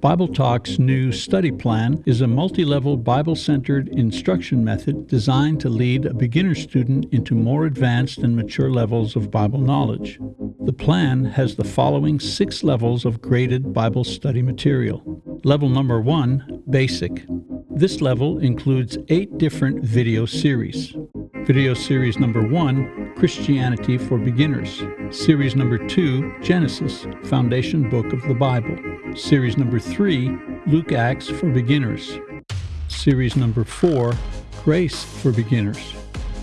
Bible Talk's new study plan is a multi level Bible centered instruction method designed to lead a beginner student into more advanced and mature levels of Bible knowledge. The plan has the following six levels of graded Bible study material. Level number one Basic. This level includes eight different video series. Video series number one Christianity for Beginners. Series number two Genesis, Foundation Book of the Bible. Series number three, Luke Acts for Beginners. Series number four, Grace for Beginners.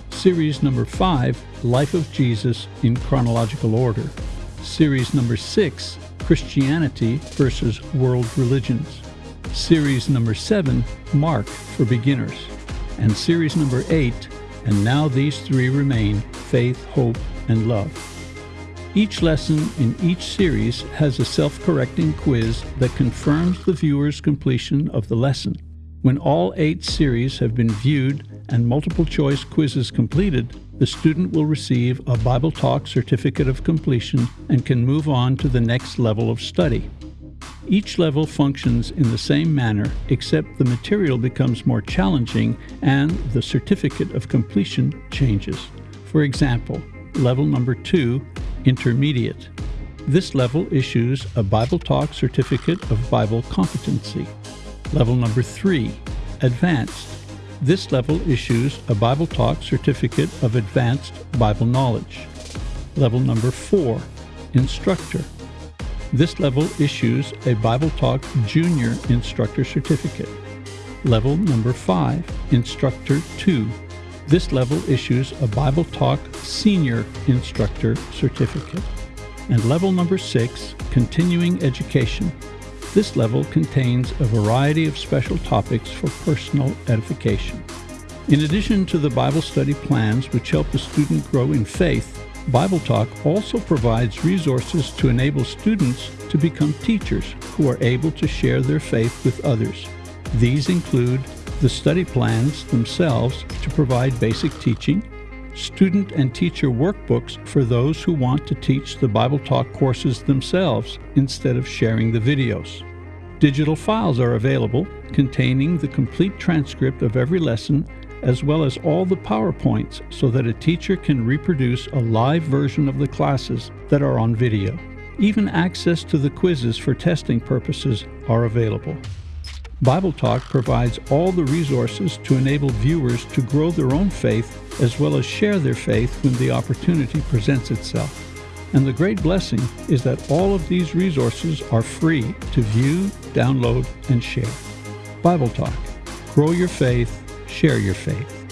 Series number five, Life of Jesus in chronological order. Series number six, Christianity versus World Religions. Series number seven, Mark for Beginners. And series number eight, and now these three remain faith, hope, and love. Each lesson in each series has a self-correcting quiz that confirms the viewer's completion of the lesson. When all eight series have been viewed and multiple choice quizzes completed, the student will receive a Bible Talk certificate of completion and can move on to the next level of study. Each level functions in the same manner except the material becomes more challenging and the certificate of completion changes. For example, level number 2 Intermediate. This level issues a Bible Talk Certificate of Bible Competency. Level number 3, Advanced. This level issues a Bible Talk Certificate of Advanced Bible Knowledge. Level number 4, Instructor. This level issues a Bible Talk Junior Instructor Certificate. Level number 5, Instructor 2. This level issues a Bible Talk Senior Instructor Certificate. And level number six, Continuing Education. This level contains a variety of special topics for personal edification. In addition to the Bible study plans which help the student grow in faith, Bible Talk also provides resources to enable students to become teachers who are able to share their faith with others. These include the study plans themselves to provide basic teaching, student and teacher workbooks for those who want to teach the Bible Talk courses themselves instead of sharing the videos. Digital files are available containing the complete transcript of every lesson as well as all the PowerPoints so that a teacher can reproduce a live version of the classes that are on video. Even access to the quizzes for testing purposes are available. Bible Talk provides all the resources to enable viewers to grow their own faith as well as share their faith when the opportunity presents itself. And the great blessing is that all of these resources are free to view, download, and share. Bible Talk. Grow your faith, share your faith.